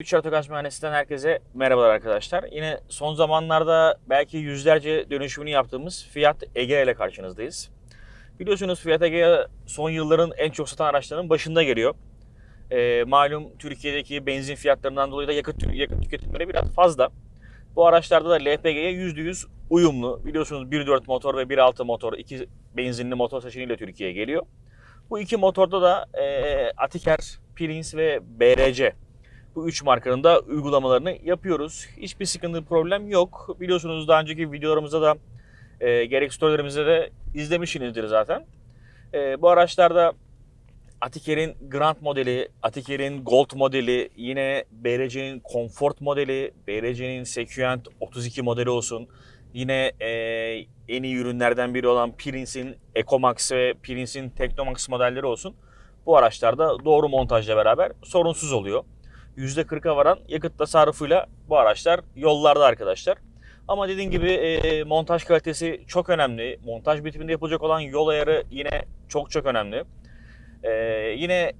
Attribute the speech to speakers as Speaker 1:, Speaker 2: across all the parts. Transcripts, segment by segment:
Speaker 1: Üç Artokaç Mühendisliğinden herkese merhabalar arkadaşlar. Yine son zamanlarda belki yüzlerce dönüşümünü yaptığımız Fiat Egea ile karşınızdayız. Biliyorsunuz Fiat Egea son yılların en çok satan araçlarının başında geliyor. Ee, malum Türkiye'deki benzin fiyatlarından dolayı da yakıt, yakıt tüketimleri biraz fazla. Bu araçlarda da LPG'ye %100 uyumlu. Biliyorsunuz 1.4 motor ve 1.6 motor, iki benzinli motor seçeneğiyle Türkiye'ye geliyor. Bu iki motorda da e, Atiker, Prince ve BRC bu üç markanın da uygulamalarını yapıyoruz. Hiçbir sıkıntı, problem yok. Biliyorsunuz daha önceki videolarımızda da e, gerek storylerimizde de izlemişsinizdir zaten. E, bu araçlarda Atiker'in Grand modeli, Atiker'in Gold modeli, yine BRC'nin Comfort modeli, BRC'nin Sequent 32 modeli olsun. Yine e, en iyi ürünlerden biri olan Prince'in Ecomax ve Prince'in Technomax modelleri olsun. Bu araçlarda doğru montajla beraber sorunsuz oluyor. %40'a varan yakıt tasarrufuyla bu araçlar yollarda arkadaşlar. Ama dediğim gibi e, montaj kalitesi çok önemli. Montaj bitiminde yapılacak olan yol ayarı yine çok çok önemli. E, yine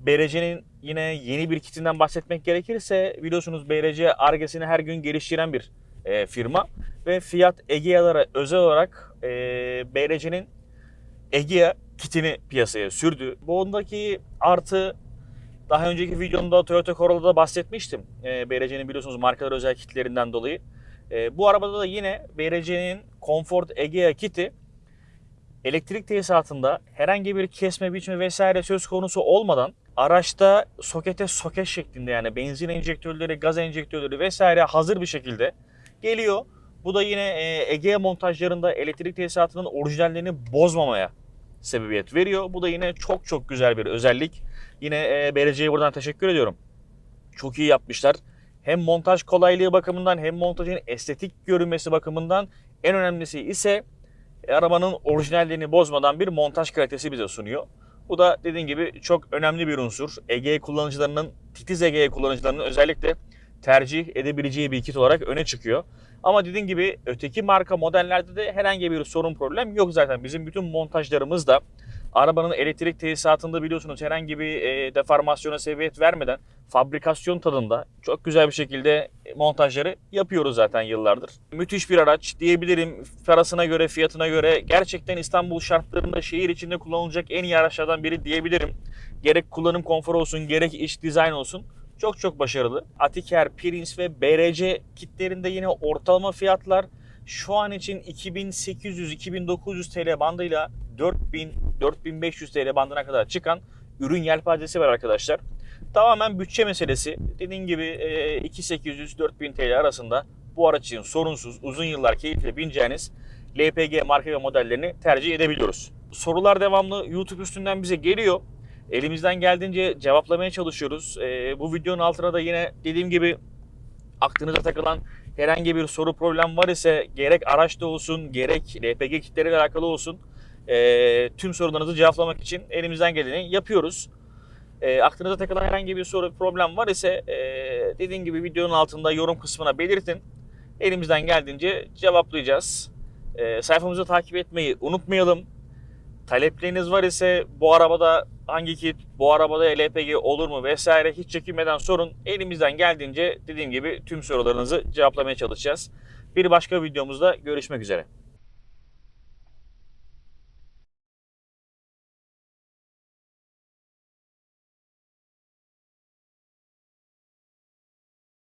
Speaker 1: BRC'nin yine yeni bir kitinden bahsetmek gerekirse biliyorsunuz BRC argesini her gün geliştiren bir e, firma ve Fiat Egea'lara özel olarak e, BRC'nin Egea kitini piyasaya sürdü. Bundaki artı daha önceki videomda Toyota Corolla'da bahsetmiştim. E, BRC'nin biliyorsunuz markalar özel kitlerinden dolayı. E, bu arabada da yine BRC'nin Comfort Egea kiti elektrik tesisatında herhangi bir kesme biçme vesaire söz konusu olmadan araçta sokete soket şeklinde yani benzin enjektörleri, gaz enjektörleri vesaire hazır bir şekilde geliyor. Bu da yine e, Egea montajlarında elektrik tesisatının orijinallerini bozmamaya sebebiyet veriyor. Bu da yine çok çok güzel bir özellik. Yine e, BRC'ye buradan teşekkür ediyorum. Çok iyi yapmışlar. Hem montaj kolaylığı bakımından hem montajın estetik görünmesi bakımından en önemlisi ise e, arabanın orijinalliğini bozmadan bir montaj kalitesi bize sunuyor. Bu da dediğim gibi çok önemli bir unsur. Ege kullanıcılarının, titiz Ege kullanıcılarının özellikle tercih edebileceği bir kit olarak öne çıkıyor. Ama dediğim gibi öteki marka modellerde de herhangi bir sorun problem yok zaten. Bizim bütün montajlarımız da arabanın elektrik tesisatında biliyorsunuz herhangi bir e, deformasyona sebebiyet vermeden fabrikasyon tadında çok güzel bir şekilde montajları yapıyoruz zaten yıllardır. Müthiş bir araç diyebilirim. Parasına göre, fiyatına göre gerçekten İstanbul şartlarında şehir içinde kullanılacak en iyi araçlardan biri diyebilirim. Gerek kullanım konforu olsun, gerek iç dizayn olsun çok çok başarılı. Atiker, Prince ve BRC kitlerinde yine ortalama fiyatlar şu an için 2800-2900 TL bandıyla 4000-4500 TL bandına kadar çıkan ürün yelpazesi var arkadaşlar. Tamamen bütçe meselesi. Dediğim gibi 2800-4000 TL arasında bu araç için sorunsuz, uzun yıllar keyifle bineceğiniz LPG marka ve modellerini tercih edebiliyoruz. Sorular devamlı YouTube üstünden bize geliyor. Elimizden geldiğince cevaplamaya çalışıyoruz. Ee, bu videonun altına da yine dediğim gibi aklınıza takılan herhangi bir soru problem var ise gerek araçta olsun gerek LPG kitleriyle alakalı olsun e, tüm sorularınızı cevaplamak için elimizden geleni yapıyoruz. E, aklınıza takılan herhangi bir soru problem var ise e, dediğim gibi videonun altında yorum kısmına belirtin. Elimizden geldiğince cevaplayacağız. E, sayfamızı takip etmeyi unutmayalım. Talepleriniz var ise bu arabada hangi kit, bu arabada LPG olur mu vesaire hiç çekinmeden sorun. Elimizden geldiğince dediğim gibi tüm sorularınızı cevaplamaya çalışacağız. Bir başka videomuzda görüşmek üzere.